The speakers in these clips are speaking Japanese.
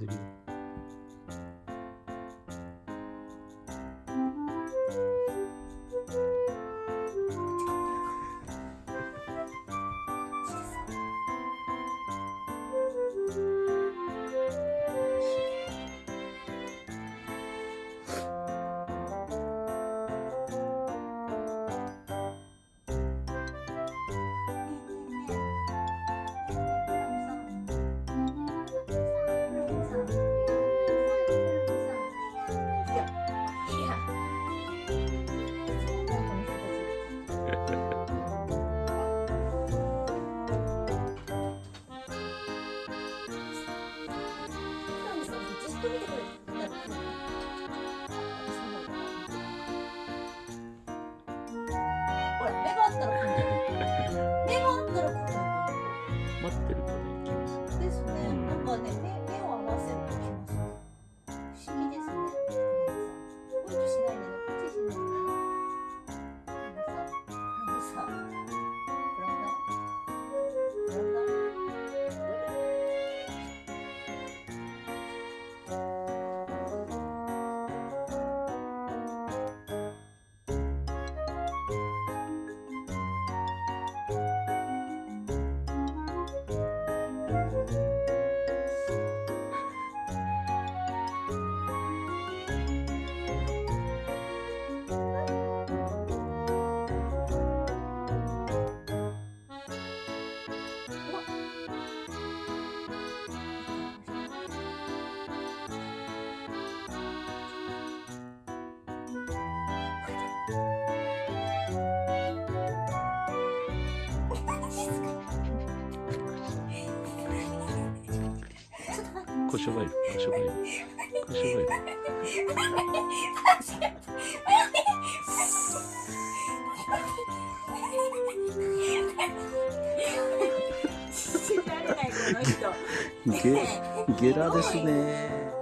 的腰がい。る腰がい。る腰がい。るゲ,ラですね。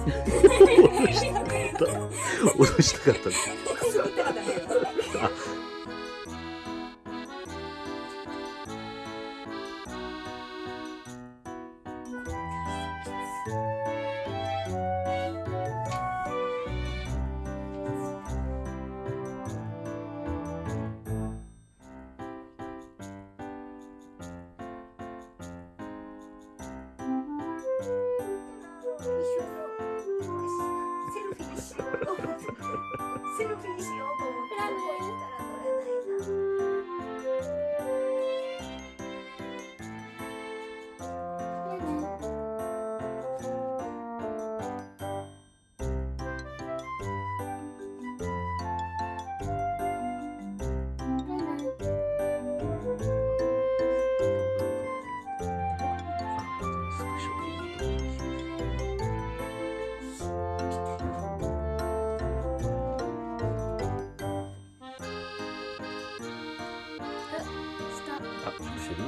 脅したかった。脅したかった。Se não fingir, eu vou. Pra mim. あップしてる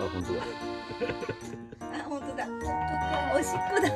あ、本当だ。あ、本当だ。おしっこだ。